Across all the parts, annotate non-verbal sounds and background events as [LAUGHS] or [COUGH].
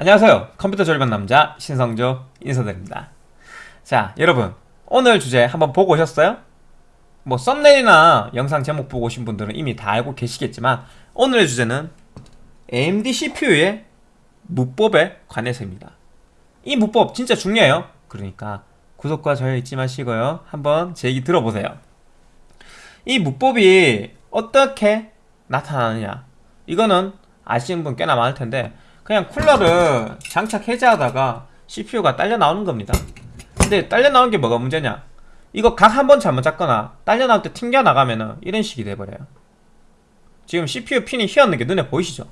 안녕하세요. 컴퓨터 절반 남자 신성조 인사드립니다. 자 여러분 오늘 주제 한번 보고 오셨어요? 뭐 썸네일이나 영상 제목 보고 오신 분들은 이미 다 알고 계시겠지만 오늘의 주제는 AMD CPU의 무법에 관해서입니다. 이 무법 진짜 중요해요. 그러니까 구독과 좋아요 잊지 마시고요. 한번 제 얘기 들어보세요. 이 무법이 어떻게 나타나느냐? 이거는 아시는 분 꽤나 많을 텐데 그냥 쿨러를 장착 해제하다가 CPU가 딸려 나오는 겁니다. 근데 딸려 나오는 게 뭐가 문제냐? 이거 각 한 번 잘못 잡거나 딸려 나올 때 튕겨 나가면은 이런 식이 돼버려요. 지금 CPU 핀이 휘었는 게 눈에 보이시죠?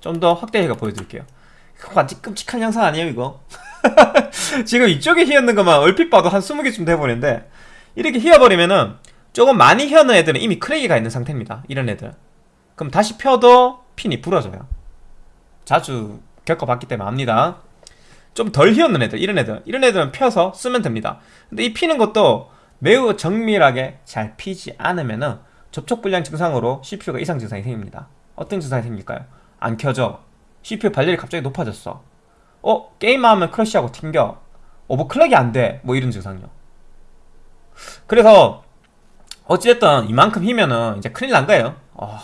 좀 더 확대해가 보여드릴게요. 완전 끔찍한 영상 아니에요 이거? [LAUGHS] 지금 이쪽에 휘었는 것만 얼핏 봐도 한 20개쯤 돼버리는데 이렇게 휘어버리면은 조금 많이 휘었는 애들은 이미 크랙이가 있는 상태입니다 이런 애들. 그럼 다시 펴도 핀이 부러져요 자주 겪어봤기 때문에 압니다. 좀 덜 휘었는 애들 이런 애들. 이런 애들은 펴서 쓰면 됩니다. 근데 이 피는 것도 매우 정밀하게 잘 피지 않으면 은 접촉불량 증상으로 CPU가 이상 증상이 생깁니다. 어떤 증상이 생길까요? 안 켜져. CPU 발열이 갑자기 높아졌어. 어? 게임하면 크러쉬하고 튕겨. 오버클럭이 안돼. 뭐 이런 증상이요. 그래서 어찌됐든 이만큼 휘면은 이제 큰일 난 거예요. 어,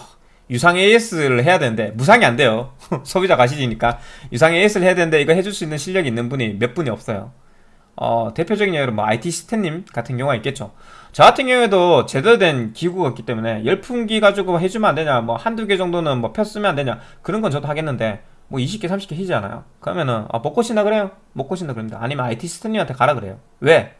유상 AS를 해야 되는데 무상이 안 돼요. [LAUGHS] 소비자 가시지니까. 유상 AS를 해야 되는데 이거 해줄 수 있는 실력이 있는 분이 몇 분이 없어요. 어, 대표적인 예로 뭐 IT 시스템님 같은 경우가 있겠죠. 저 같은 경우에도 제대로 된 기구가 있기 때문에 열풍기 가지고 해주면 안 되냐 뭐 한두 개 정도는 뭐 폈으면 안 되냐 그런 건 저도 하겠는데 뭐 20개 30개 희지 않아요. 그러면은 아, 못 고친다 그래요? 못 고친다 그럽니다. 아니면 IT 시스템님한테 가라 그래요. 왜?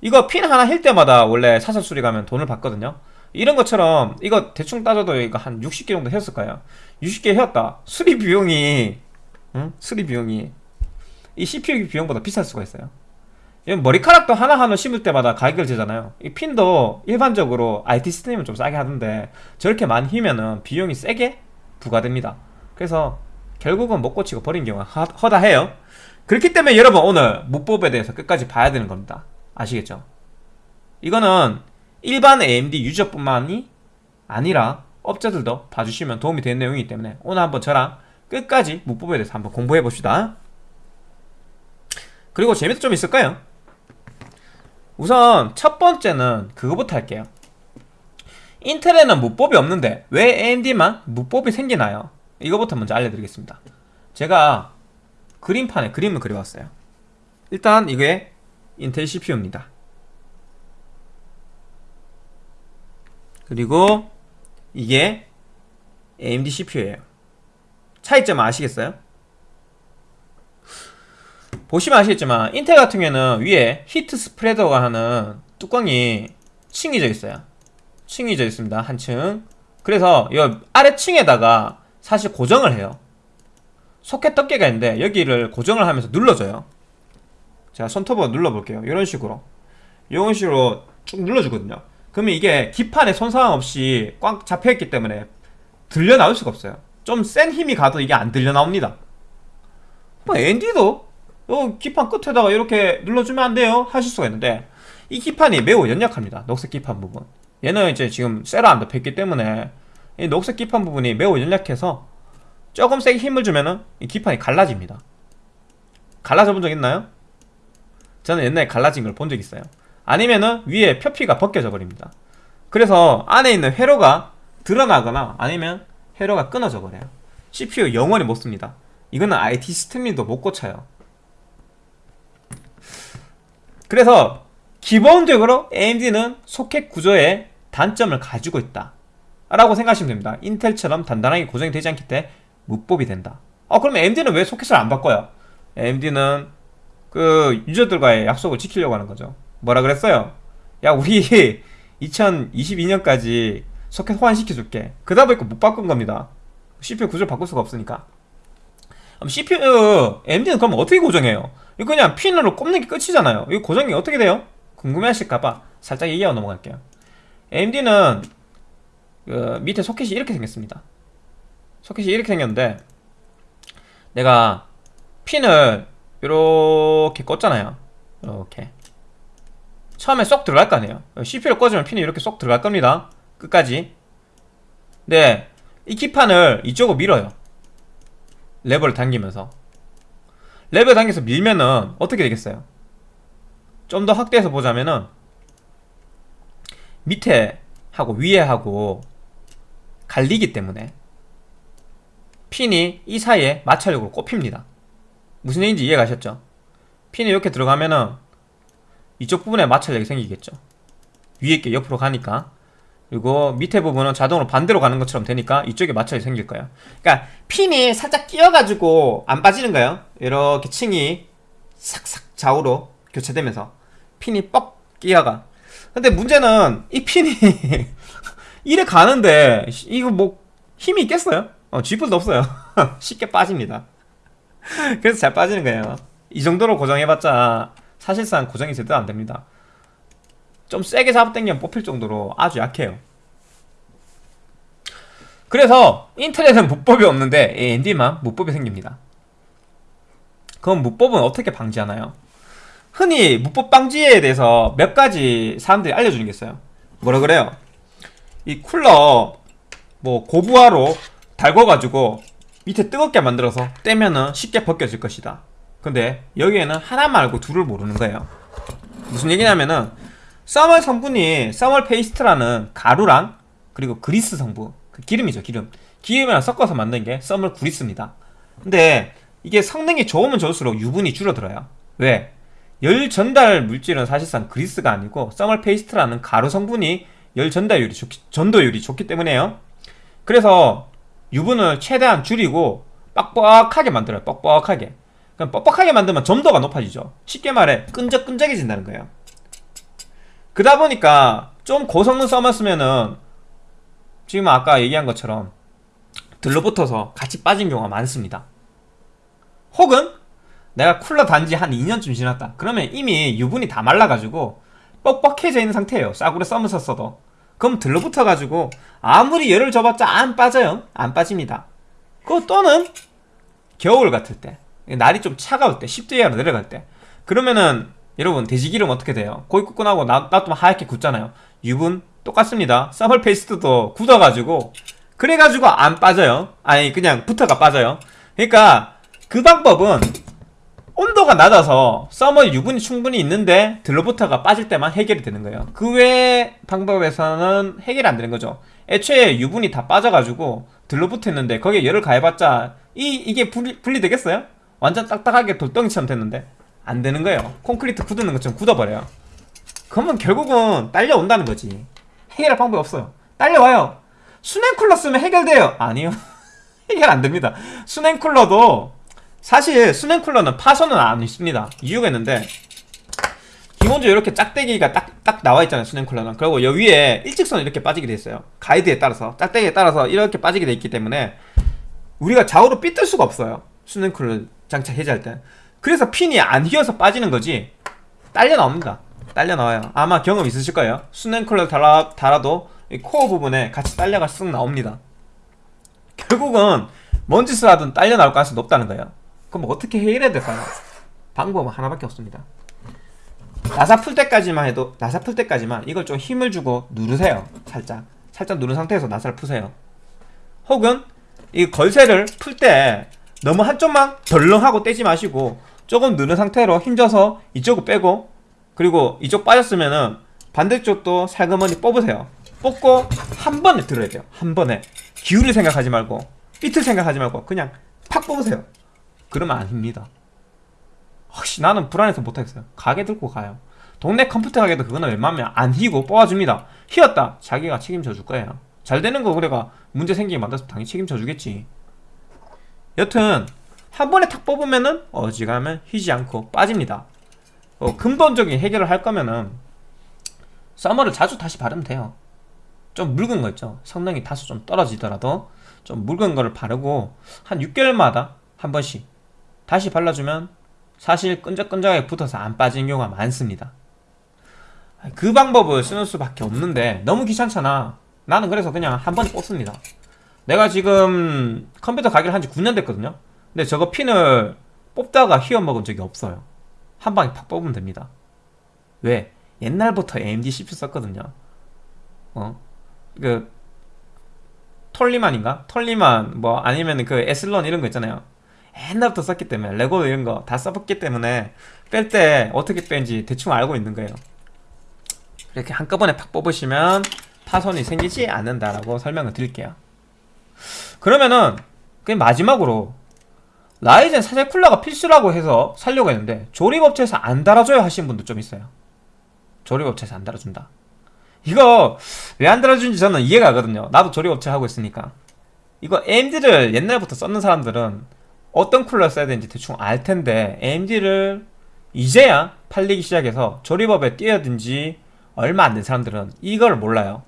이거 핀 하나 힐 때마다 원래 사설 수리 가면 돈을 받거든요 이런 것처럼 이거 대충 따져도 이거 한 60개 정도 했을 거예요. 60개 해왔다. 수리 비용이 응? 수리 비용이. 이 CPU 비용보다 비쌀 수가 있어요. 머리카락도 하나하나 심을 때마다 가격을 재잖아요. 이 핀도 일반적으로 IT 시스템은 좀 싸게 하던데 저렇게 많이 휘면은 비용이 세게 부과됩니다. 그래서 결국은 못 고치고 버린 경우가 허다해요. 그렇기 때문에 여러분 오늘 무법에 대해서 끝까지 봐야 되는 겁니다. 아시겠죠? 이거는 일반 AMD 유저뿐만이 아니라 업자들도 봐주시면 도움이 되는 내용이기 때문에 오늘 한번 저랑 끝까지 무법에 대해서 한번 공부해 봅시다. 그리고 재미도 좀 있을 까요? 우선 첫 번째는 그거부터 할게요. 인텔에는 무법이 없는데 왜 AMD만 무법이 생기나요? 이거부터 먼저 알려드리겠습니다. 제가 그림판에 그림을 그려왔어요. 일단 이게 인텔 CPU입니다 그리고 이게 AMD CPU예요. 차이점 아시겠어요? 보시면 아시겠지만 인텔 같은 경우에는 위에 히트 스프레더가 하는 뚜껑이 층이져 있어요. 층이져 있습니다 한 층. 그래서 이 아래층에다가 사실 고정을 해요. 소켓 덮개가 있는데 여기를 고정을 하면서 눌러줘요. 제가 손톱으로 눌러볼게요. 이런 식으로. 이런 식으로 쭉 눌러주거든요 그러면 이게 기판에 손상 없이 꽉 잡혀있기 때문에 들려 나올 수가 없어요. 좀 센 힘이 가도 이게 안 들려 나옵니다. 뭐 AMD도 어, 기판 끝에다가 이렇게 눌러주면 안 돼요? 하실 수가 있는데 이 기판이 매우 연약합니다. 녹색 기판 부분. 얘는 이제 지금 쇠로 안 덮였기 때문에 이 녹색 기판 부분이 매우 연약해서 조금 세게 힘을 주면은 이 기판이 갈라집니다. 갈라져 본 적 있나요? 저는 옛날에 갈라진 걸 본 적 있어요 아니면은 위에 표피가 벗겨져 버립니다. 그래서 안에 있는 회로가 드러나거나 아니면 회로가 끊어져 버려요. CPU 영원히 못 씁니다. 이거는 IT 시스템님도 못 고쳐요. 그래서 기본적으로 AMD는 소켓 구조에 단점을 가지고 있다 라고 생각하시면 됩니다. 인텔처럼 단단하게 고정이 되지 않기 때문에 무법이 된다. 어 그럼 AMD는 왜 소켓을 안 바꿔요? AMD는 그 유저들과의 약속을 지키려고 하는 거죠 뭐라 그랬어요? 야 우리 [LAUGHS] 2022년까지 소켓 호환시켜줄게. 그다 보니까 못 바꾼 겁니다. CPU 구조를 바꿀 수가 없으니까. CPU AMD는 그럼 어떻게 고정해요? 이거 그냥 핀으로 꼽는 게 끝이잖아요. 이거 고정이 어떻게 돼요? 궁금해 하실까봐 살짝 얘기하고 넘어갈게요. AMD는 그 밑에 소켓이 이렇게 생겼습니다. 소켓이 이렇게 생겼는데 내가 핀을 이렇게 꽂잖아요. 이렇게 처음에 쏙 들어갈 거 아니에요 CPU를 꽂으면 핀이 이렇게 쏙 들어갈 겁니다 끝까지 네, 이 기판을 이쪽으로 밀어요 레버를 당기면서 레벨 단계에서 밀면은 어떻게 되겠어요? 좀 더 확대해서 보자면은 밑에 하고 위에 하고 갈리기 때문에 핀이 이 사이에 마찰력으로 꼽힙니다. 무슨 얘기인지 이해 가셨죠? 핀이 이렇게 들어가면은 이쪽 부분에 마찰 력이 생기겠죠. 위에 게 옆으로 가니까 그리고 밑에 부분은 자동으로 반대로 가는 것처럼 되니까 이쪽에 마찰이 생길 거예요. 그러니까 핀이 살짝 끼어가지고 안 빠지는 거예요. 이렇게 층이 삭삭 좌우로 교체되면서 핀이 뻑 끼어가. 근데 문제는 이 핀이 [LAUGHS] 이래 가는데 이거 뭐 힘이 있겠어요? 어, 쥐뿔도 없어요. [LAUGHS] 쉽게 빠집니다. 그래서 잘 빠지는 거예요. 이 정도로 고정해봤자 사실상 고정이 제대로 안 됩니다. 좀 세게 잡아당기면 뽑힐 정도로 아주 약해요. 그래서 인터넷은 무법이 없는데 AMD만 무법이 생깁니다. 그럼 무법은 어떻게 방지하나요? 흔히 무법 방지에 대해서 몇 가지 사람들이 알려주는 게 있어요. 뭐라 그래요? 이 쿨러 뭐 고부하로 달궈가지고 밑에 뜨겁게 만들어서 떼면은 쉽게 벗겨질 것이다. 근데 여기에는 하나 말고 둘을 모르는 거예요. 무슨 얘기냐면은 thermal 성분이 thermal 페이스트라는 가루랑 그리고 그리스 성분 그 기름이죠 기름 기름이랑 섞어서 만든 게 thermal 그리스입니다. 근데 이게 성능이 좋으면 좋을수록 유분이 줄어들어요. 왜? 열 전달 물질은 사실상 그리스가 아니고 thermal 페이스트라는 가루 성분이 열 전달율이 좋기, 전도율이 좋기 때문에요. 그래서 유분을 최대한 줄이고 뻑뻑하게 만들어요. 뻑뻑하게. 그럼 뻑뻑하게 만들면 점도가 높아지죠. 쉽게 말해 끈적끈적해진다는 거예요. 그러다 보니까 좀 고성능 써놨으면은 지금 아까 얘기한 것처럼 들러붙어서 같이 빠진 경우가 많습니다. 혹은 내가 쿨러 단지 한 2년쯤 지났다. 그러면 이미 유분이 다 말라가지고 뻑뻑해져 있는 상태예요. 싸구려 썸을 썼어도. 그럼 들러붙어가지고 아무리 열을 줘봤자 안 빠져요. 안 빠집니다. 그 또는 겨울 같을 때 날이 좀 차가울 때 10도 이하로 내려갈 때 그러면은 여러분 돼지기름 어떻게 돼요? 고기 굽고 나고 놔두면 하얗게 굳잖아요. 유분 똑같습니다. 서멀 페이스트도 굳어가지고 그래가지고 안 빠져요. 아니 그냥 부터가 빠져요. 그러니까 그 방법은 온도가 낮아서 서멀 유분이 충분히 있는데 들러부터가 빠질 때만 해결이 되는 거예요. 그외 방법에서는 해결이 안 되는 거죠. 애초에 유분이 다 빠져가지고 들러붙어 있는데 거기에 열을 가해봤자 이, 이게 분리, 분리되겠어요? 완전 딱딱하게 돌덩이처럼 됐는데 안 되는 거예요. 콘크리트 굳는 것처럼 굳어버려요. 그러면 결국은 딸려온다는 거지. 해결할 방법이 없어요. 딸려와요. 수냉 쿨러 쓰면 해결돼요. 아니요. [LAUGHS] 해결 안 됩니다. 수냉 쿨러도 사실 수냉 쿨러는 파손은 안 있습니다. 이유가 있는데 기본적으로 이렇게 짝대기가 딱, 딱 나와 있잖아요. 수냉 쿨러는. 그리고 여기 위에 일직선이 이렇게 빠지게 돼 있어요. 가이드에 따라서. 짝대기에 따라서 이렇게 빠지게 돼 있기 때문에 우리가 좌우로 삐뜰 수가 없어요. 수냉 쿨러 장착 해제할 때. 그래서 핀이 안 휘어서 빠지는 거지 딸려 나옵니다. 딸려 나와요. 아마 경험 있으실 거예요. 수냉 쿨러 달아, 달아도 코어 부분에 같이 딸려가 쓱 나옵니다. 결국은 뭔 짓을 하든 딸려 나올 가능성이 높다는 거예요. 그럼 어떻게 해결해야 될까요? 방법은 하나밖에 없습니다. 나사 풀 때까지만 해도 나사 풀 때까지만 이걸 좀 힘을 주고 누르세요. 살짝 살짝 누른 상태에서 나사를 푸세요. 혹은 이 걸쇠를 풀 때 너무 한쪽만 덜렁하고 떼지 마시고 조금 누른 상태로 힘줘서 이쪽을 빼고 그리고 이쪽 빠졌으면은 반대쪽도 살그머니 뽑으세요. 뽑고 한 번에 들어야 돼요. 한 번에 기울일 생각하지 말고 삐틀 생각하지 말고 그냥 팍 뽑으세요. 그러면 안 힙니다. 혹시 나는 불안해서 못하겠어요. 가게 들고 가요. 동네 컴퓨터 가게도 그거는 웬만하면 안 휘고 뽑아줍니다. 휘었다. 자기가 책임져 줄 거예요. 잘 되는 거 그래가 문제 생기게 만들어서 당연히 책임져 주겠지. 여튼 한 번에 탁 뽑으면은 어지간하면 휘지 않고 빠집니다. 어, 근본적인 해결을 할 거면은 서머를 자주 다시 바르면 돼요. 좀 묽은 거 있죠. 성능이 다소 좀 떨어지더라도 좀 묽은 거를 바르고 한 6개월마다 한 번씩 다시 발라주면 사실 끈적끈적하게 붙어서 안 빠지는 경우가 많습니다. 그 방법을 쓰는 수밖에 없는데 너무 귀찮잖아. 나는 그래서 그냥 한 번에 뽑습니다. 내가 지금 컴퓨터 가게를 한 지 9년 됐거든요. 근데 저거 핀을 뽑다가 휘어 먹은 적이 없어요. 한 방에 팍 뽑으면 됩니다. 왜? 옛날부터 AMD CPU 썼거든요. 어? 그 톨리만인가? 톨리만 뭐 아니면 그 에슬론 이런 거 있잖아요. 옛날부터 썼기 때문에 레고 이런 거 다 써봤기 때문에 뺄 때 어떻게 빼는지 대충 알고 있는 거예요 이렇게 한꺼번에 팍 뽑으시면 파손이 생기지 않는다라고 설명을 드릴게요 그러면은 그냥 마지막으로 라이젠 사제 쿨러가 필수라고 해서 살려고 했는데 조립업체에서 안 달아줘요 하시는 분도 좀 있어요. 조립업체에서 안 달아준다. 이거 왜 안 달아주는지 저는 이해가 가거든요. 나도 조립업체 하고 있으니까. 이거 AMD를 옛날부터 썼는 사람들은 어떤 쿨러 써야 되는지 대충 알 텐데 AMD를 이제야 팔리기 시작해서 조립업에 뛰어든 지 얼마 안 된 사람들은 이걸 몰라요.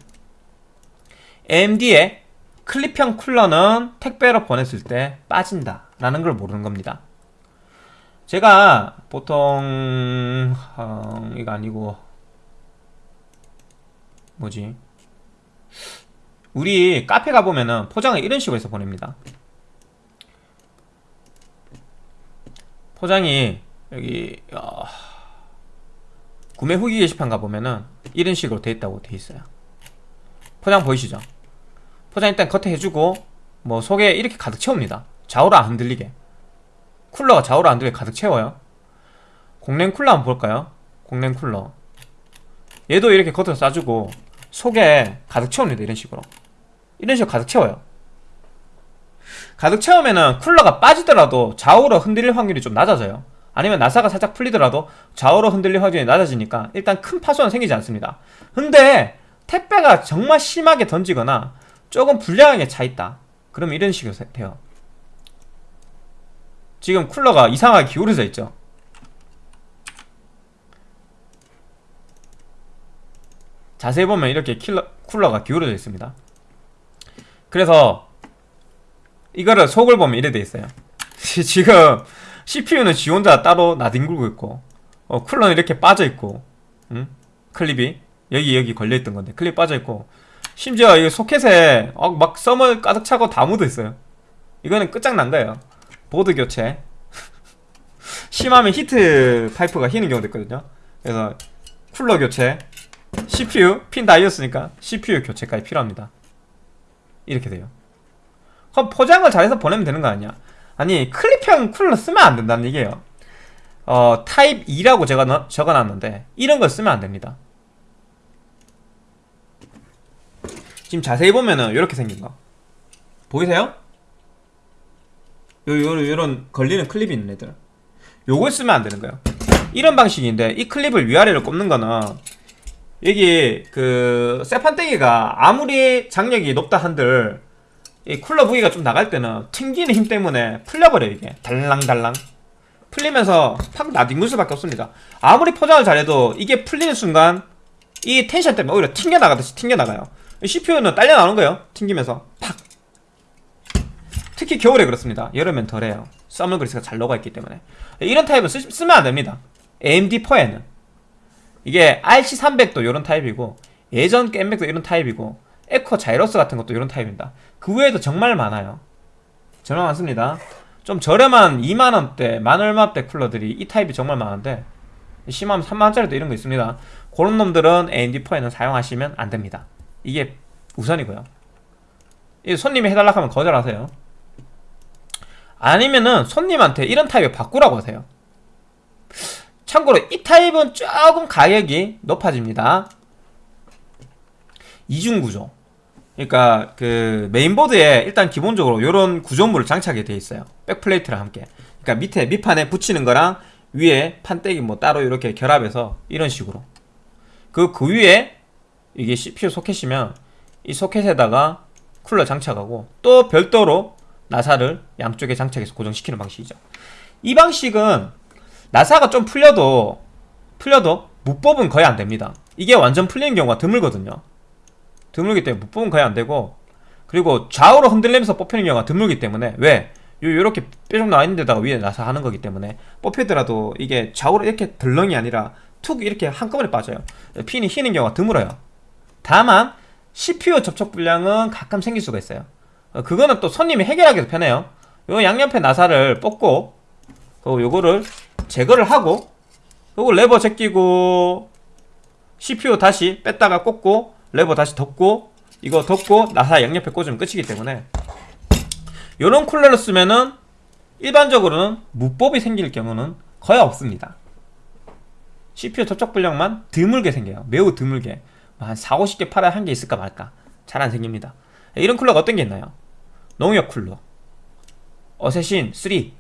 AMD의 클립형 쿨러는 택배로 보냈을 때 빠진다 라는 걸 모르는 겁니다. 제가 보통 어, 이거 아니고 뭐지? 우리 카페 가보면은 포장을 이런 식으로 해서 보냅니다. 포장이 여기 어, 구매 후기 게시판 가보면은 이런 식으로 돼 있다고 돼 있어요. 포장 보이시죠 포장 일단 겉에 해주고 뭐 속에 이렇게 가득 채웁니다. 좌우로 안 흔들리게. 쿨러가 좌우로 안 흔들리게 가득 채워요. 공랭 쿨러 한번 볼까요? 공랭 쿨러. 얘도 이렇게 겉으로 싸주고 속에 가득 채웁니다 이런 식으로. 이런 식으로 가득 채워요. 가득 채우면은 쿨러가 빠지더라도 좌우로 흔들릴 확률이 좀 낮아져요. 아니면 나사가 살짝 풀리더라도 좌우로 흔들릴 확률이 낮아지니까 일단 큰 파손은 생기지 않습니다. 근데 택배가 정말 심하게 던지거나 조금 불량하게 차있다. 그러면 이런 식으로 돼요. 지금 쿨러가 이상하게 기울어져 있죠? 자세히 보면 이렇게 킬러, 쿨러가 기울어져 있습니다. 그래서 이거를 속을 보면 이래 돼 있어요. [LAUGHS] 지금 CPU는 지 혼자 따로 나뒹굴고 있고 어, 쿨러는 이렇게 빠져 있고 응? 클립이 여기 여기 걸려 있던 건데 클립 빠져 있고 심지어 이 소켓에 어, 막 thermal 가득 차고 다 묻어 있어요. 이거는 끝장난 거예요? 보드 교체. [LAUGHS] 심하면 히트 파이프가 휘는 경우도 있거든요. 그래서 쿨러 교체. CPU 핀 다이었으니까 CPU 교체까지 필요합니다. 이렇게 돼요. 그럼 포장을 잘해서 보내면 되는 거 아니야? 아니 클립형 쿨러 쓰면 안 된다는 얘기예요. 어 타입 2라고 제가 너, 적어놨는데 이런 걸 쓰면 안 됩니다 지금 자세히 보면은 이렇게 생긴 거. 보이세요? 요, 요, 요런 걸리는 클립이 있는 애들. 요걸 쓰면 안 되는 거예요. 이런 방식인데 이 클립을 위아래로 꼽는 거는 여기 그 쇠판떼기가 아무리 장력이 높다 한들 이 쿨러 부위가 좀 나갈 때는 튕기는 힘 때문에 풀려버려 요 이게. 달랑달랑. 풀리면서 팍 나뒹굴 수밖에 없습니다. 아무리 포장을 잘해도 이게 풀리는 순간 이 텐션 때문에 오히려 튕겨나가듯이 튕겨나가요 CPU는 딸려 나오는 거예요. 튕기면서. 팍. 특히 겨울에 그렇습니다. 여름엔 덜해요. 썸머 그리스가 잘 녹아 있기 때문에. 이런 타입은 쓰, 쓰면 안됩니다. AM4에는. 이게 RC300도 이런 타입이고 예전 겜맥도 이런 타입이고 에코 자이러스 같은 것도 이런 타입입니다. 그 외에도 정말 많아요. 정말 많습니다. 좀 저렴한 2만원대 만얼마대 쿨러들이 이 타입이 정말 많은데 심하면 3만원짜리도 이런 거 있습니다. 그런 놈들은 AM4에는 사용하시면 안됩니다 이게 우선이고요. 손님이 해달라고 하면 거절하세요. 아니면은 손님한테 이런 타입을 바꾸라고 하세요. 참고로 이 타입은 조금 가격이 높아집니다. 이중구조. 그러니까 그 메인보드에 일단 기본적으로 이런 구조물을 장착이 되어 있어요. 백플레이트랑 함께. 그러니까 밑에 밑판에 붙이는 거랑 위에 판때기 뭐 따로 이렇게 결합해서 이런 식으로. 그, 그 위에 이게 CPU 소켓이면 이 소켓에다가 쿨러 장착하고 또 별도로 나사를 양쪽에 장착해서 고정시키는 방식이죠. 이 방식은 나사가 좀 풀려도 풀려도 무법은 거의 안됩니다. 이게 완전 풀리는 경우가 드물거든요. 드물기 때문에 무법은 거의 안되고 그리고 좌우로 흔들리면서 뽑히는 경우가 드물기 때문에 왜? 요, 요렇게 뾰족 나와있는 데다가 위에 나사 하는 거기 때문에 뽑히더라도 이게 좌우로 이렇게 덜렁이 아니라 툭 이렇게 한꺼번에 빠져요. 핀이 휘는 경우가 드물어요 다만 CPU 접촉 불량은 가끔 생길 수가 있어요 어, 그거는 또 손님이 해결하기도 편해요 요 양옆에 나사를 뽑고 그리고 요거를 제거를 하고 요거 레버 제끼고 CPU 다시 뺐다가 꽂고 레버 다시 덮고 이거 덮고 나사 양옆에 꽂으면 끝이기 때문에 요런 쿨러를 쓰면은 일반적으로는 무뽑이 생길 경우는 거의 없습니다. CPU 접촉 불량만 드물게 생겨요. 매우 드물게. 한 4, 50개 팔아야 한 개 있을까 말까. 잘 안 생깁니다. 이런 쿨러가 어떤 게 있나요? 농협 쿨러, 어쌔신 3,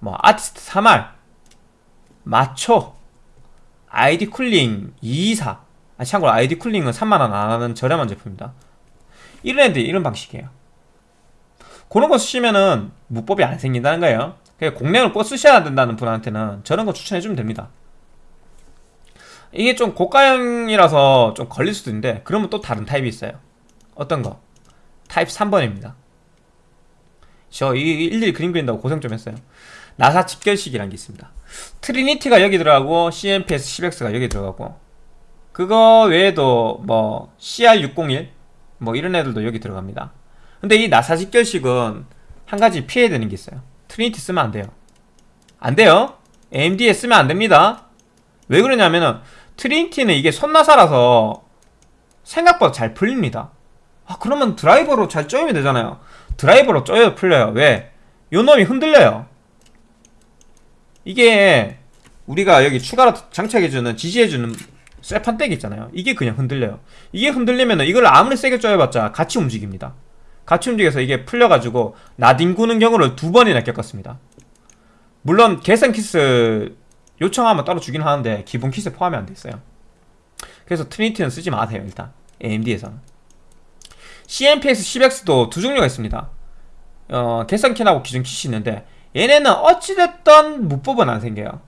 뭐 아티스트 3R, 마초, 아이디 쿨링 224. 아, 참고로 아이디 쿨링은 3만원 안 하는 저렴한 제품입니다. 이런 애들이 이런 방식이에요. 그런 거 쓰시면은 무뽑이 안 생긴다는 거예요. 그러니까 공랭을 꼭 쓰셔야 된다는 분한테는 저런 거 추천해주면 됩니다. 이게 좀 고가형이라서 좀 걸릴 수도 있는데 그러면 또 다른 타입이 있어요. 어떤 거? 타입 3번입니다. 저 이거 일일이 그림 그린다고 고생 좀 했어요. 나사 직결식이라는 게 있습니다. 트리니티가 여기 들어가고 CNPS 10X가 여기 들어가고 그거 외에도 뭐 CR601 뭐 이런 애들도 여기 들어갑니다. 근데 이 나사 직결식은 한 가지 피해야 되는 게 있어요. 트리니티 쓰면 안 돼요. 안 돼요. AMD에 쓰면 안 됩니다. 왜 그러냐면은 트리니티는 이게 손나사라서 생각보다 잘 풀립니다. 아 그러면 드라이버로 잘 쪼이면 되잖아요. 드라이버로 쪼여 풀려요. 왜? 요 놈이 흔들려요. 이게 우리가 여기 추가로 장착해주는 지지해주는 쇠판떼기 있잖아요. 이게 그냥 흔들려요. 이게 흔들리면 이걸 아무리 세게 쪼여봤자 같이 움직입니다. 같이 움직여서 이게 풀려가지고 나뒹구는 경우를 두 번이나 겪었습니다. 물론 개선 키트 요청하면 따로 주긴 하는데 기본 키트에 포함이 안 돼 있어요. 그래서 트리니티는 쓰지 마세요 일단 AMD에서는 CNPS 10X도 두 종류가 있습니다. 어, 킨하고 기존 킷이 있는데 얘네는 어찌됐던 무법은 안 생겨요.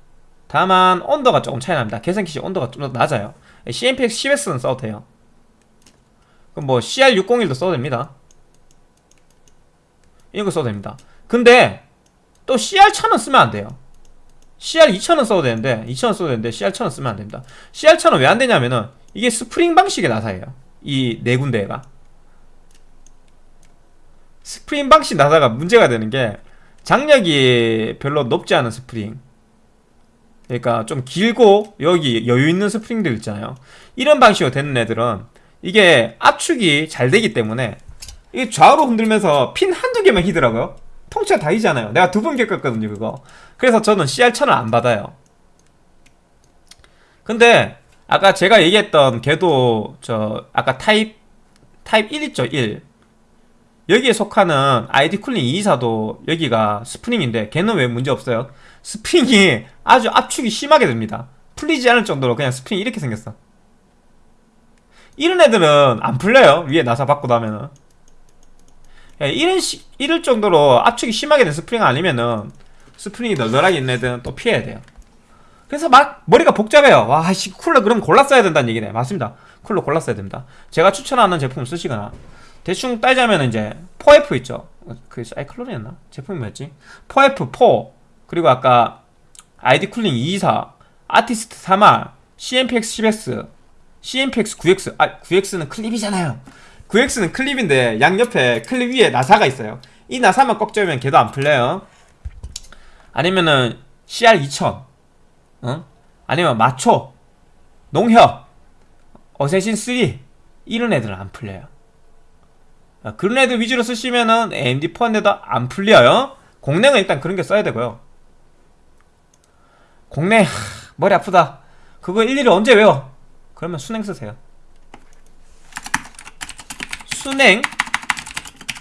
다만 온도가 조금 차이 납니다. 개선 킷이 온도가 좀 더 낮아요. CMPX 10X는 써도 돼요. 그럼 뭐 CR601도 써도 됩니다. 이런 거 써도 됩니다. 근데 또 CR1000은 쓰면 안 돼요. CR2000은 써도 되는데 2000은 써도 되는데 CR1000은 쓰면 안 됩니다. CR1000은 왜 안 되냐면은 이게 스프링 방식의 나사예요. 이 네 군데가. 스프링 방식 나사가 문제가 되는 게 장력이 별로 높지 않은 스프링. 그러니까 좀 길고 여기 여유 있는 스프링들 있잖아요. 이런 방식으로 되는 애들은 이게 압축이 잘 되기 때문에 이게 좌우로 흔들면서 핀 한두 개만 휘더라고요. 통째로 다 휘잖아요. 내가 두 번 겪었거든요, 그거. 그래서 저는 CR1000을 안 받아요. 근데 아까 제가 얘기했던 걔도 저 아까 타입 타입 1 있죠, 1. 여기에 속하는 ID-COOLING 224도 여기가 스프링인데 걔는 왜 문제 없어요? 스프링이 아주 압축이 심하게 됩니다. 풀리지 않을 정도로 그냥 스프링이 이렇게 생겼어. 이런 애들은 안 풀려요. 위에 나사 박고 나면은. 이런 시, 이럴 정도로 압축이 심하게 된 스프링 아니면은 스프링이 널널하게 있는 애들은 또 피해야 돼요. 그래서 막 머리가 복잡해요. 와, 씨, 쿨러 그럼 골랐어야 된다는 얘기네. 맞습니다. 쿨러 골랐어야 됩니다. 제가 추천하는 제품을 쓰시거나 대충 따자면 이제 4F 있죠. 그 사이클론이었나? 제품이 뭐였지? 4F 4 그리고 아까 아이디 쿨링 224 아티스트 3R CMPX 10X CMPX 9X 아 9X는 클립이잖아요. 9X는 클립인데 양옆에 클립 위에 나사가 있어요. 이 나사만 꺾 잡으면 걔도 안 풀려요. 아니면은 CR2000 어? 아니면 마초 농협 어쌔신 3 이런 애들은 안 풀려요. 아, 그런 애들 위주로 쓰시면은 AMD 포함돼도 안 풀려요. 공랭은 일단 그런 게 써야 되고요. 공랭 하, 머리 아프다. 그거 일일이 언제 외워? 그러면 순행 쓰세요. 순행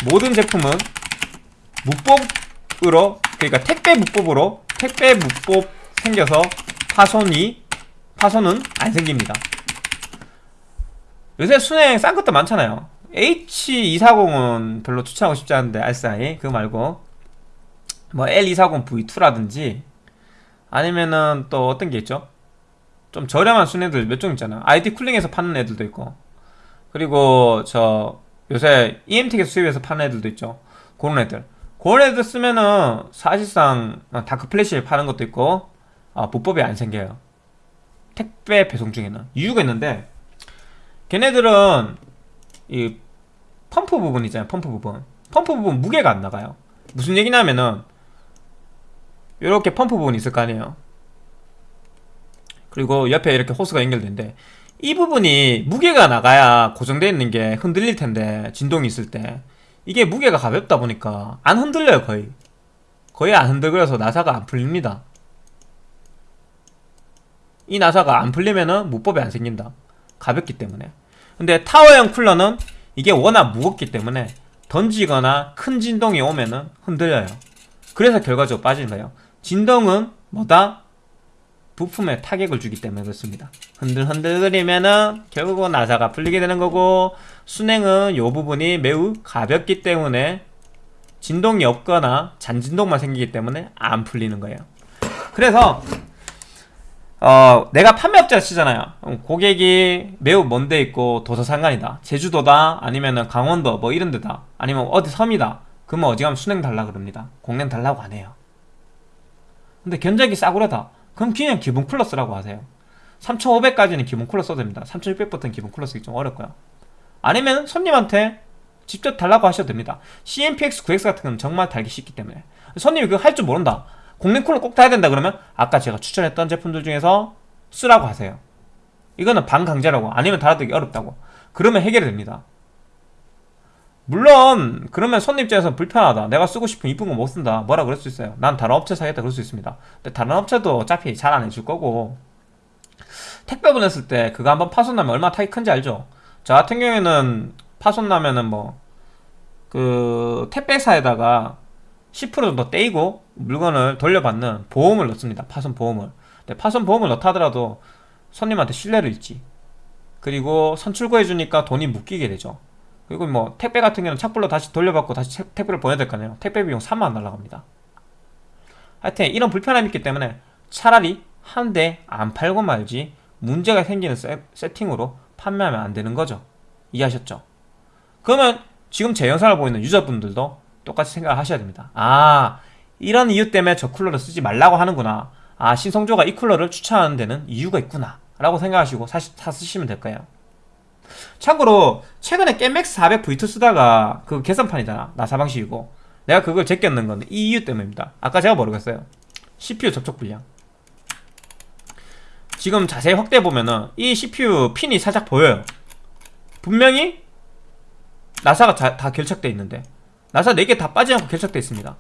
모든 제품은 무법 으로 그러니까 택배 무법으로 택배 무법 생겨서 파손이 파손은 안 생깁니다. 요새 순행 싼 것도 많잖아요. H240은 별로 추천하고 싶지 않은데 알싸이 그거 말고 뭐 L240V2라든지 아니면은 또 어떤 게 있죠? 좀 저렴한 순애들 몇 종 있잖아 아이디 쿨링에서 파는 애들도 있고 그리고 저 요새 이엠텍에서 수입해서 파는 애들도 있죠 그런 애들 애들 쓰면은 사실상 darkFlash를 파는 것도 있고 아, 무뽑이 안 생겨요. 택배 배송 중에는. 이유가 있는데 걔네들은 이 펌프 부분 있잖아요 펌프 부분. 펌프 부분 무게가 안 나가요. 무슨 얘기냐면은 이렇게 펌프 부분이 있을 거 아니에요. 그리고 옆에 이렇게 호스가 연결되는데 이 부분이 무게가 나가야 고정되어 있는 게 흔들릴 텐데 진동이 있을 때 이게 무게가 가볍다 보니까 안 흔들려요 거의. 거의 안 흔들거려서 나사가 안 풀립니다. 이 나사가 안 풀리면은 무법이 안 생긴다. 가볍기 때문에. 근데 타워형 쿨러는 이게 워낙 무겁기 때문에 던지거나 큰 진동이 오면은 흔들려요. 그래서 결과적으로 빠지는 거예요. 진동은 뭐다? 부품에 타격을 주기 때문에 그렇습니다 흔들흔들거리면은 결국은 나사가 풀리게 되는 거고 순행은 이 부분이 매우 가볍기 때문에 진동이 없거나 잔진동만 생기기 때문에 안 풀리는 거예요 그래서 어, 내가 판매업자 치잖아요. 고객이 매우 먼데 있고 도서 상관이다. 제주도다, 아니면은 강원도 뭐 이런 데다, 아니면 어디 섬이다. 그러면 어디 가면 순행 달라 그럽니다. 공랭 달라고 안 해요. 근데 견적이 싸구려다. 그럼 그냥 기본 쿨러 쓰라고 하세요. 3,500까지는 기본 쿨러 써도 됩니다. 3,600부터는 기본 쿨러 쓰기 좀 어렵고요. 아니면 손님한테 직접 달라고 하셔도 됩니다. CMPX 9X 같은 건 정말 달기 쉽기 때문에. 손님이 그거 할 줄 모른다. 공랭 쿨러 꼭 타야 된다 그러면 아까 제가 추천했던 제품들 중에서 쓰라고 하세요. 이거는 반강제라고 아니면 달아두기 어렵다고. 그러면 해결이 됩니다. 물론 그러면 손님 입장에서 불편하다. 내가 쓰고 싶은 이쁜 거 못 쓴다. 뭐라 그럴 수 있어요. 난 다른 업체 사겠다 그럴 수 있습니다. 근데 다른 업체도 어차피 잘 안 해줄 거고 택배 보냈을 때 그거 한번 파손 나면 얼마나 타기 큰지 알죠? 저 같은 경우에는 파손 나면은 뭐 그 택배사에다가 10% 정도 떼이고 물건을 돌려받는 보험을 넣습니다. 파손 보험을. 근데 파손 보험을 넣다 하더라도 손님한테 신뢰를 잃지. 그리고 선출고 해주니까 돈이 묶이게 되죠. 그리고 뭐 택배 같은 경우는 착불로 다시 돌려받고 다시 책- 택배를 보내야 될 거 아니에요. 택배 비용 3만원 날라갑니다. 하여튼 이런 불편함이 있기 때문에 차라리 한 대 안 팔고 말지 문제가 생기는 세, 세팅으로 판매하면 안 되는 거죠. 이해하셨죠? 그러면 지금 제 영상을 보이는 유저분들도 똑같이 생각을 하셔야 됩니다. 아, 이런 이유 때문에 저 쿨러를 쓰지 말라고 하는구나. 아, 신성조가 이 쿨러를 추천하는 데는 이유가 있구나. 라고 생각하시고 사, 사 쓰시면 될 거예요. 참고로 최근에 겜맥스 400 V2 쓰다가 그 계산판이잖아. 나사 방식이고. 내가 그걸 제꼈는 건 이 이유 때문입니다. 아까 제가 모르겠어요. CPU 접촉 불량. 지금 자세히 확대해 보면은 이 CPU 핀이 살짝 보여요. 분명히 나사가 다, 다 결착돼 있는데 나사 4개 다 빠지 않고 결착돼 있습니다.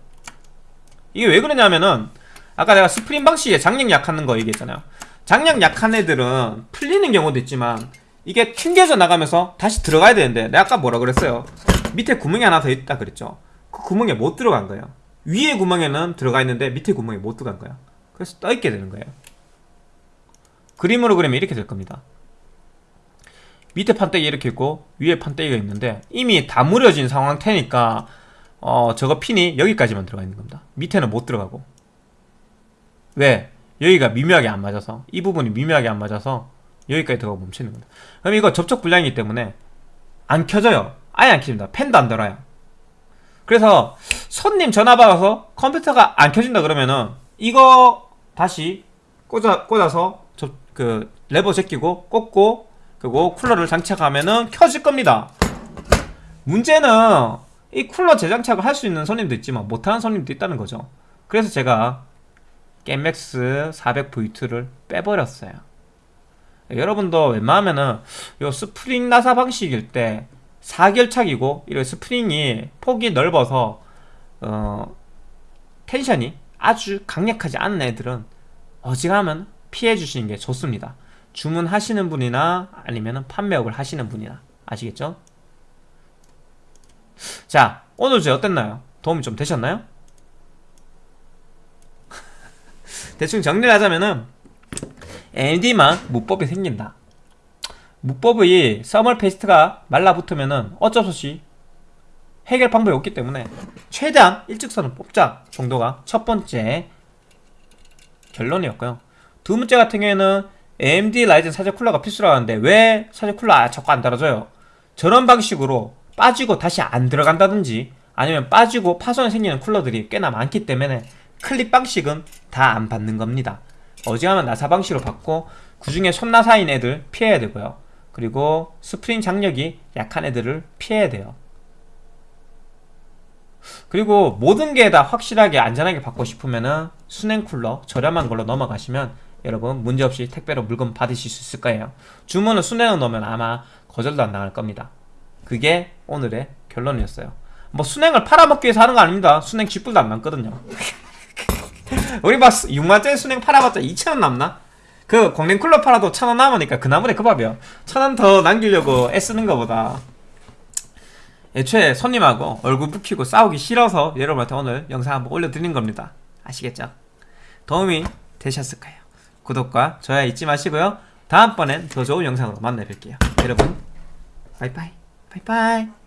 이게 왜 그러냐면은 아까 내가 스프링 방식에 장력 약하는 거 얘기했잖아요. 장력 약한 애들은 풀리는 경우도 있지만 이게 튕겨져 나가면서 다시 들어가야 되는데 내가 아까 뭐라 그랬어요? 밑에 구멍이 하나 더 있다 그랬죠. 그 구멍에 못 들어간 거예요. 위에 구멍에는 들어가 있는데 밑에 구멍에 못 들어간 거야. 그래서 떠 있게 되는 거예요. 그림으로 그리면 이렇게 될 겁니다. 밑에 판때기 이렇게 있고 위에 판때기가 있는데 이미 다 무뎌진 상태니까 어 저거 핀이 여기까지만 들어가 있는 겁니다. 밑에는 못 들어가고 왜? 여기가 미묘하게 안 맞아서 이 부분이 미묘하게 안 맞아서 여기까지 들어가 멈추는 겁니다. 그럼 이거 접촉 불량이기 때문에 안 켜져요. 아예 안 켜집니다. 팬도 안 돌아요. 그래서 손님 전화 받아서 컴퓨터가 안 켜진다 그러면은 이거 다시 꽂아, 꽂아서 저, 그 레버 제끼고 꽂고 그리고 쿨러를 장착하면은 켜질 겁니다. 문제는 이 쿨러 재장착을 할 수 있는 손님도 있지만 못하는 손님도 있다는 거죠. 그래서 제가 GAMEMAX 400V2를 빼버렸어요. 여러분도 웬만하면은 요 스프링 나사 방식일 때 4결착이고 이런 스프링이 폭이 넓어서 어 tension이 아주 강력하지 않은 애들은 어지간하면 피해 주시는 게 좋습니다. 주문하시는 분이나 아니면 판매업을 하시는 분이나 아시겠죠? 자 오늘 주제 어땠나요? 도움이 좀 되셨나요? [LAUGHS] 대충 정리를 하자면은 AMD만 무뽑이 생긴다. 무뽑의 thermal paste가 말라붙으면은 어쩔 수 없이 해결 방법이 없기 때문에 최대한 일직선을 뽑자 정도가 첫 번째 결론이었고요. 두 번째 같은 경우에는 AMD Ryzen 사제 쿨러가 필수라고 하는데 왜 사제 쿨러 아, 자꾸 안 달아줘요? 저런 방식으로 빠지고 다시 안 들어간다든지 아니면 빠지고 파손이 생기는 쿨러들이 꽤나 많기 때문에 클립 방식은 다 안 받는 겁니다 어지간하면 나사 방식으로 받고 그 중에 손나사인 애들 피해야 되고요. 그리고 스프링 장력이 약한 애들을 피해야 돼요. 그리고 모든 게 다 확실하게 안전하게 받고 싶으면은 수랭 쿨러 저렴한 걸로 넘어가시면 여러분 문제없이 택배로 물건 받으실 수 있을 거예요. 주문을 순행을 넣으면 아마 거절도 안 나갈 겁니다. 그게 오늘의 결론이었어요. 뭐 순행을 팔아먹기 위해서 하는 거 아닙니다. 순행 쥐뿔도 안 남거든요 [LAUGHS] 우리 막 6만짜리 순행 팔아봤자 2천원 남나? 그 광냉쿨러 팔아도 1,000원 남으니까 그 나물에 그 밥이야 1,000원 더 남기려고 애쓰는 것보다. 애초에 손님하고 얼굴 붉히고 싸우기 싫어서 여러분한테 오늘 영상 한번 올려드린 겁니다. 아시겠죠? 도움이 되셨을 까요? 구독과 좋아요 잊지 마시고요. 다음번엔 더 좋은 영상으로 만나 뵐게요. 여러분 바이바이. 바이바이